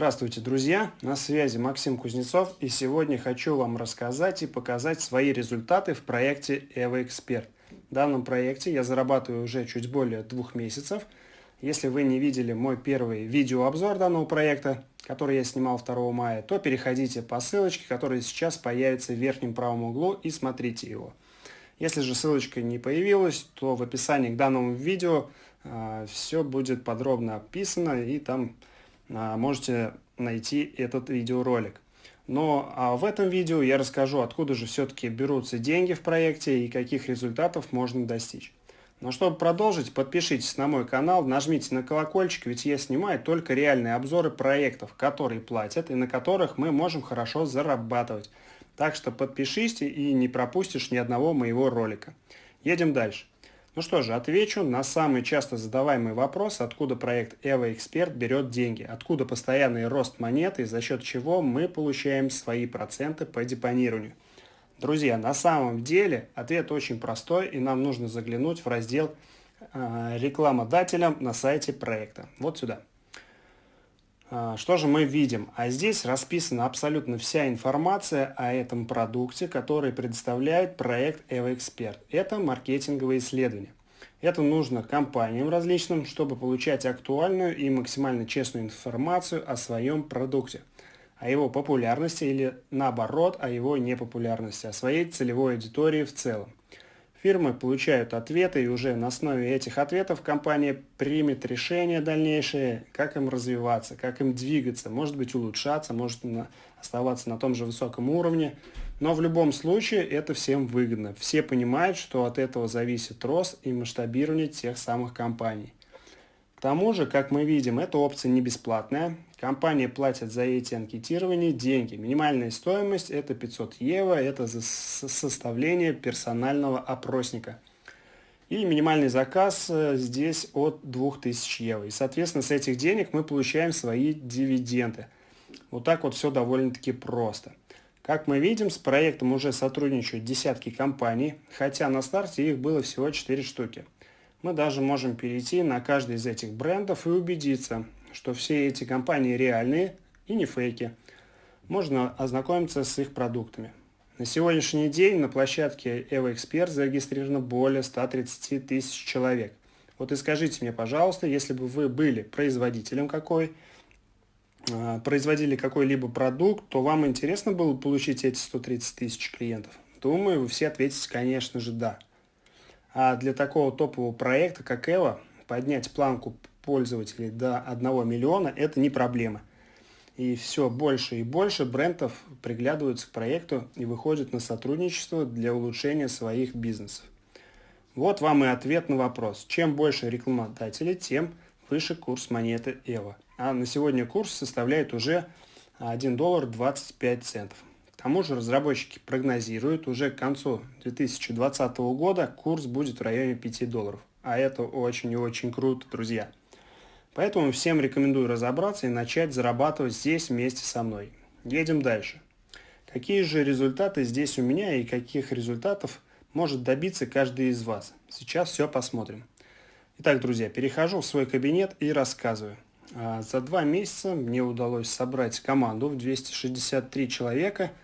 Здравствуйте, друзья! На связи Максим Кузнецов и сегодня хочу вам рассказать и показать свои результаты в проекте EvoExpert. В данном проекте я зарабатываю уже чуть более двух месяцев. Если вы не видели мой первый видеообзор данного проекта, который я снимал 2 мая, то переходите по ссылочке, которая сейчас появится в верхнем правом углу и смотрите его. Если же ссылочка не появилась, то в описании к данному видео э, все будет подробно описано и там а, можете найти этот видеоролик. Но а в этом видео я расскажу, откуда же все-таки берутся деньги в проекте и каких результатов можно достичь. Но чтобы продолжить, подпишитесь на мой канал, нажмите на колокольчик, ведь я снимаю только реальные обзоры проектов, которые платят и на которых мы можем хорошо зарабатывать. Так что подпишись и не пропустишь ни одного моего ролика. Едем дальше. Ну что же, отвечу на самый часто задаваемый вопрос, откуда проект Evo Expert берет деньги, откуда постоянный рост монеты и за счет чего мы получаем свои проценты по депонированию. Друзья, на самом деле ответ очень простой и нам нужно заглянуть в раздел э, рекламодателям на сайте проекта. Вот сюда. А, что же мы видим? А здесь расписана абсолютно вся информация о этом продукте, который предоставляет проект EvoExpert. Это маркетинговые исследования. Это нужно компаниям различным, чтобы получать актуальную и максимально честную информацию о своем продукте, о его популярности или наоборот о его непопулярности, о своей целевой аудитории в целом. Фирмы получают ответы, и уже на основе этих ответов компания примет решение дальнейшее, как им развиваться, как им двигаться, может быть улучшаться, может оставаться на том же высоком уровне. Но в любом случае это всем выгодно. Все понимают, что от этого зависит рост и масштабирование тех самых компаний. К тому же, как мы видим, эта опция не бесплатная. Компания платит за эти анкетирования деньги. Минимальная стоимость это 500 евро, это за составление персонального опросника. И минимальный заказ э, здесь от 2000 евро. И, соответственно, с этих денег мы получаем свои дивиденды. Вот так вот все довольно-таки просто. Как мы видим, с проектом уже сотрудничают десятки компаний, хотя на старте их было всего 4 штуки. Мы даже можем перейти на каждый из этих брендов и убедиться, что все эти компании реальные и не фейки. Можно ознакомиться с их продуктами. На сегодняшний день на площадке EvoExpert зарегистрировано более 130 тысяч человек. Вот и скажите мне, пожалуйста, если бы вы были производителем какой, а, производили какой-либо продукт, то вам интересно было получить эти 130 тысяч клиентов? Думаю, вы все ответите, конечно же, да. А для такого топового проекта, как Evo, поднять планку пользователей до 1 миллиона – это не проблема. И все больше и больше брендов приглядываются к проекту и выходят на сотрудничество для улучшения своих бизнесов. Вот вам и ответ на вопрос. Чем больше рекламодателей, тем выше курс монеты EVO. А на сегодня курс составляет уже 1 доллар 25 центов. К тому же разработчики прогнозируют, уже к концу 2020 года курс будет в районе 5 долларов. А это очень и очень круто, друзья. Поэтому всем рекомендую разобраться и начать зарабатывать здесь вместе со мной. Едем дальше. Какие же результаты здесь у меня и каких результатов может добиться каждый из вас? Сейчас все посмотрим. Итак, друзья, перехожу в свой кабинет и рассказываю. А, за два месяца мне удалось собрать команду в 263 человека –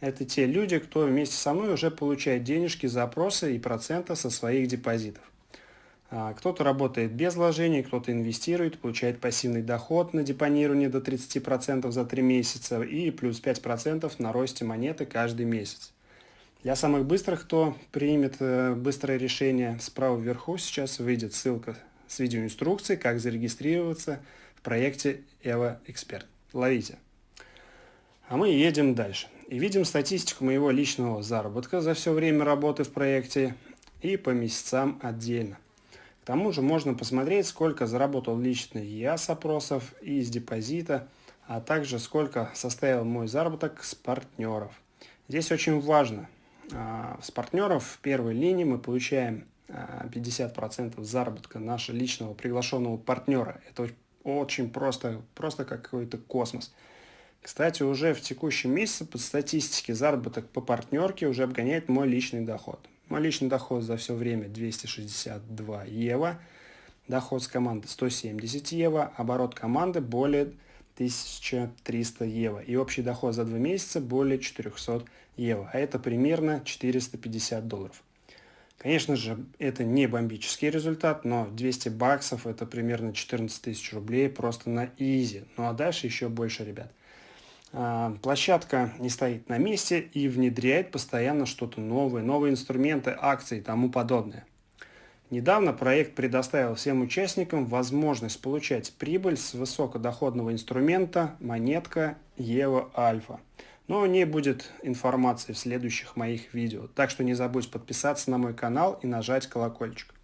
это те люди, кто вместе со мной уже получает денежки за опросы и проценты со своих депозитов. А, кто-то работает без вложений, кто-то инвестирует, получает пассивный доход на депонирование до 30% за 3 месяца и плюс 5% на росте монеты каждый месяц. Для самых быстрых, кто примет э, быстрое решение, справа вверху сейчас выйдет ссылка с видеоинструкцией, как зарегистрироваться в проекте Evo Expert. Ловите! А мы едем дальше. И видим статистику моего личного заработка за все время работы в проекте и по месяцам отдельно. К тому же можно посмотреть, сколько заработал лично я с опросов и из депозита, а также сколько составил мой заработок с партнеров. Здесь очень важно, а, с партнеров в первой линии мы получаем 50% а, заработка нашего личного приглашенного партнера. Это очень просто, просто как какой-то космос. Кстати, уже в текущем месяце по статистике заработок по партнерке уже обгоняет мой личный доход. Мой личный доход за все время 262 евро, доход с команды 170 евро, оборот команды более 1300 евро. И общий доход за два месяца более 400 евро. А это примерно 450 долларов. Конечно же, это не бомбический результат, но 200 баксов это примерно 14 тысяч рублей просто на изи. Ну а дальше еще больше, ребят. А, площадка не стоит на месте и внедряет постоянно что-то новое, новые инструменты, акции и тому подобное. Недавно проект предоставил всем участникам возможность получать прибыль с высокодоходного инструмента монетка EVO Альфа. Но о ней будет информация в следующих моих видео, так что не забудь подписаться на мой канал и нажать колокольчик.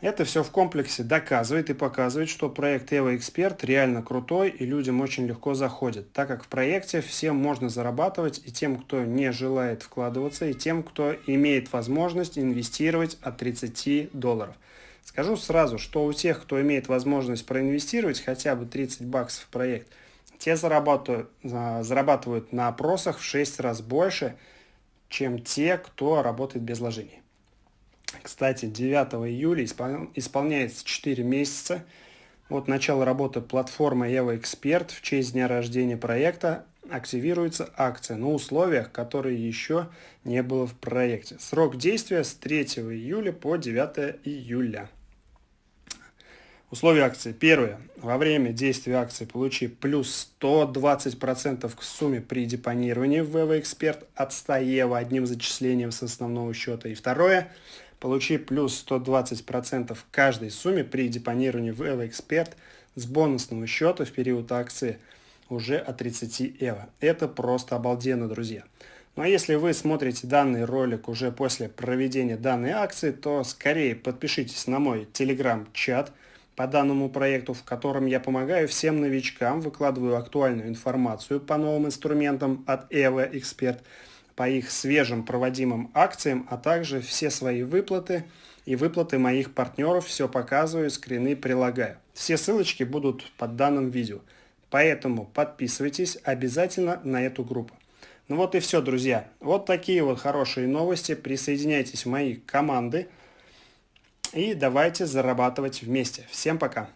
Это все в комплексе доказывает и показывает, что проект Evo Expert реально крутой и людям очень легко заходит, так как в проекте всем можно зарабатывать и тем, кто не желает вкладываться, и тем, кто имеет возможность инвестировать от 30 долларов. Скажу сразу, что у тех, кто имеет возможность проинвестировать хотя бы 30 баксов в проект, те зарабатывают, зарабатывают на опросах в 6 раз больше, чем те, кто работает без вложений. Кстати, 9 июля исполняется 4 месяца от начала работы платформы Evo Expert в честь дня рождения проекта активируется акция на условиях, которые еще не было в проекте. Срок действия с 3 июля по 9 июля. Условия акции. Первое. Во время действия акции получи плюс 120% к сумме при депонировании в Evo Expert от 100 евро одним зачислением с основного счета. И второе Получи плюс 120% в каждой сумме при депонировании в EvoExpert с бонусного счета в период акции уже от 30 евро. Это просто обалденно, друзья. Ну а если вы смотрите данный ролик уже после проведения данной акции, то скорее подпишитесь на мой телеграм-чат по данному проекту, в котором я помогаю всем новичкам, выкладываю актуальную информацию по новым инструментам от Evo Expert по их свежим проводимым акциям, а также все свои выплаты и выплаты моих партнеров, все показываю, скрины прилагаю. Все ссылочки будут под данным видео. Поэтому подписывайтесь обязательно на эту группу. Ну вот и все, друзья. Вот такие вот хорошие новости. Присоединяйтесь в мои команды и давайте зарабатывать вместе. Всем пока!